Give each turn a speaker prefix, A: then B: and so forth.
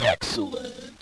A: Excelente.